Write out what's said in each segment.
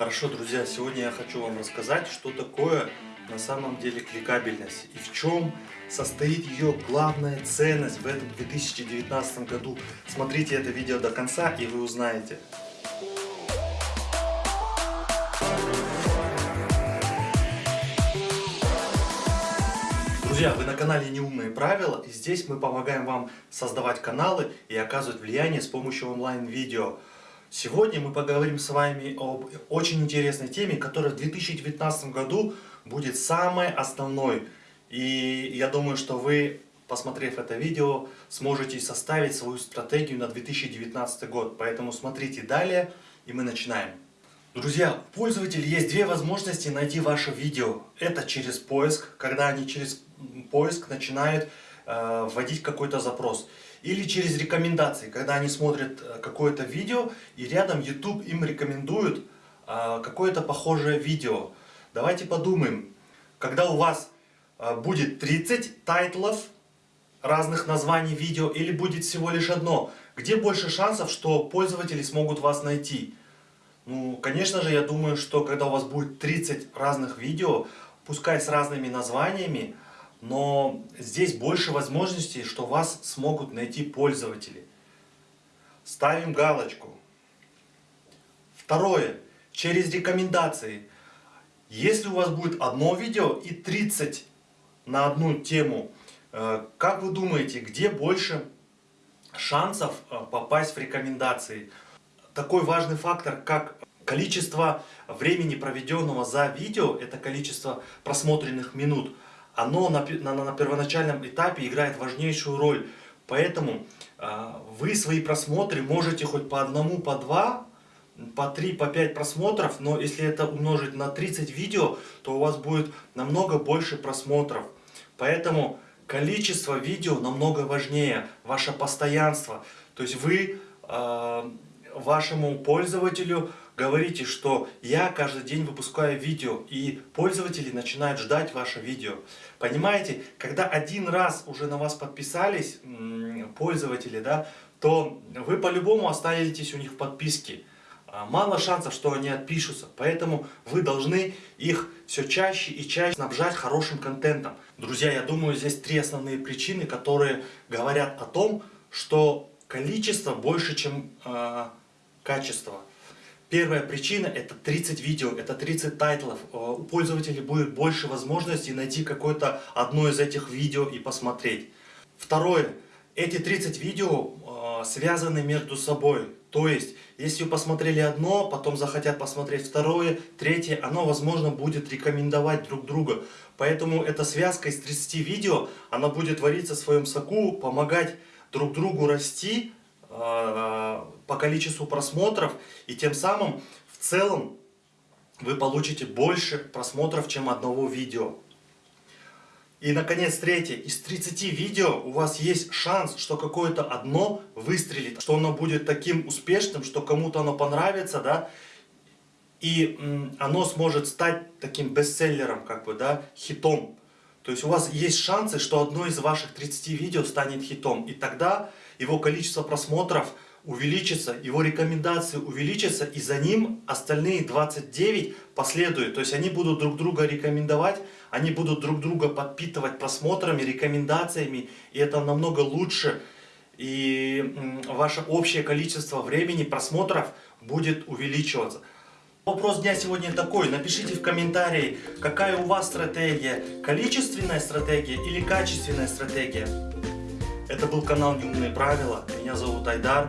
Хорошо, друзья, сегодня я хочу вам рассказать, что такое на самом деле кликабельность и в чем состоит ее главная ценность в этом 2019 году. Смотрите это видео до конца и вы узнаете. Друзья, вы на канале Неумные правила и здесь мы помогаем вам создавать каналы и оказывать влияние с помощью онлайн-видео. Сегодня мы поговорим с вами об очень интересной теме, которая в 2019 году будет самой основной. И я думаю, что вы, посмотрев это видео, сможете составить свою стратегию на 2019 год. Поэтому смотрите далее, и мы начинаем. Друзья, у пользователей есть две возможности найти ваше видео. Это через поиск, когда они через поиск начинают э, вводить какой-то запрос. Или через рекомендации, когда они смотрят э, какое-то видео и рядом YouTube им рекомендует э, какое-то похожее видео. Давайте подумаем, когда у вас э, будет 30 тайтлов разных названий видео или будет всего лишь одно, где больше шансов, что пользователи смогут вас найти? Ну, конечно же, я думаю, что когда у вас будет 30 разных видео, пускай с разными названиями, но здесь больше возможностей, что вас смогут найти пользователи. Ставим галочку. Второе. Через рекомендации. Если у вас будет одно видео и 30 на одну тему, э, как вы думаете, где больше шансов э, попасть в рекомендации? Такой важный фактор, как количество времени, проведенного за видео, это количество просмотренных минут – оно на, на, на первоначальном этапе играет важнейшую роль. Поэтому э, вы свои просмотры можете хоть по одному, по два, по три, по пять просмотров, но если это умножить на 30 видео, то у вас будет намного больше просмотров. Поэтому количество видео намного важнее, ваше постоянство. То есть вы э, вашему пользователю говорите, что я каждый день выпускаю видео, и пользователи начинают ждать ваше видео. Понимаете, когда один раз уже на вас подписались пользователи, да, то вы по-любому останетесь у них в подписке. А, мало шансов, что они отпишутся, поэтому вы должны их все чаще и чаще снабжать хорошим контентом. Друзья, я думаю, здесь три основные причины, которые говорят о том, что количество больше, чем э, качество. Первая причина это 30 видео, это 30 тайтлов. Э, у пользователей будет больше возможностей найти какое-то одно из этих видео и посмотреть. Второе. Эти 30 видео э, связаны между собой. То есть, если вы посмотрели одно, потом захотят посмотреть второе, третье, оно, возможно, будет рекомендовать друг друга. Поэтому эта связка из 30 видео, она будет твориться в своем соку, помогать друг другу расти, по количеству просмотров и тем самым в целом вы получите больше просмотров, чем одного видео. И, наконец, третье. Из 30 видео у вас есть шанс, что какое-то одно выстрелит, что оно будет таким успешным, что кому-то оно понравится, да, и оно сможет стать таким бестселлером, как бы, да, хитом. То есть у вас есть шансы, что одно из ваших 30 видео станет хитом. И тогда его количество просмотров увеличится, его рекомендации увеличатся, и за ним остальные 29 последуют. То есть они будут друг друга рекомендовать, они будут друг друга подпитывать просмотрами, рекомендациями, и это намного лучше. И ваше общее количество времени просмотров будет увеличиваться. Вопрос дня сегодня такой. Напишите в комментарии, какая у вас стратегия. Количественная стратегия или качественная стратегия. Это был канал Неумные правила. Меня зовут Айдар.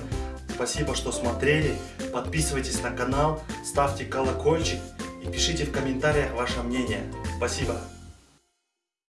Спасибо, что смотрели. Подписывайтесь на канал, ставьте колокольчик и пишите в комментариях ваше мнение. Спасибо.